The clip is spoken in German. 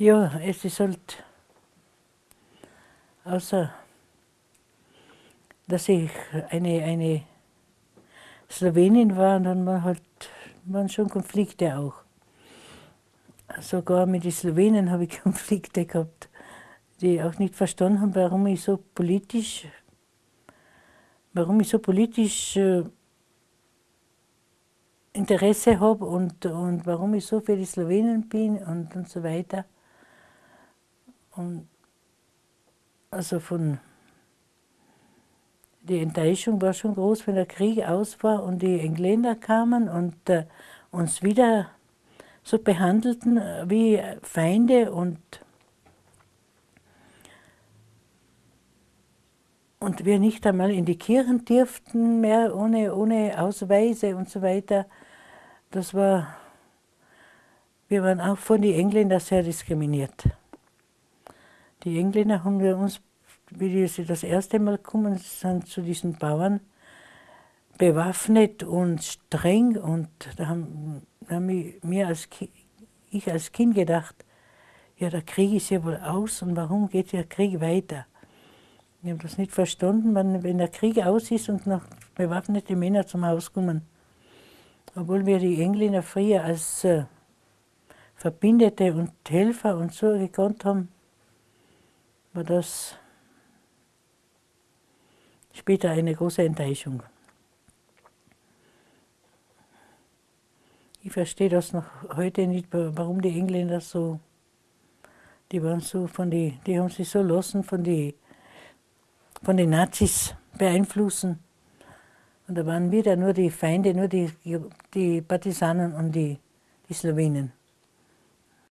Ja, es ist halt, außer dass ich eine, eine Slowenin war, dann war halt, waren schon Konflikte auch. Sogar mit den Slowenen habe ich Konflikte gehabt, die auch nicht verstanden haben, warum ich so politisch, warum ich so politisch äh, Interesse habe und, und warum ich so für die Slowenen bin und, und so weiter. Und also von die Enttäuschung war schon groß, wenn der Krieg aus war und die Engländer kamen und äh, uns wieder so behandelten äh, wie Feinde und, und wir nicht einmal in die Kirchen dürften mehr ohne, ohne Ausweise und so weiter. Das war, wir waren auch von den Engländern sehr diskriminiert. Die Engländer haben wir uns, wie sie das erste Mal kommen sind zu diesen Bauern, bewaffnet und streng und da haben, haben mir als ich als Kind gedacht, ja, der Krieg ist ja wohl aus und warum geht der Krieg weiter? Ich habe das nicht verstanden, wenn der Krieg aus ist und noch bewaffnete Männer zum Haus kommen. Obwohl wir die Engländer früher als äh, Verbindete und Helfer und so gekannt haben, war das später eine große Enttäuschung. Ich verstehe das noch heute nicht, warum die Engländer so, die waren so von die, die haben sich so lassen von die, von den Nazis beeinflussen. Und da waren wieder nur die Feinde, nur die, die Partisanen und die, die Slowenen.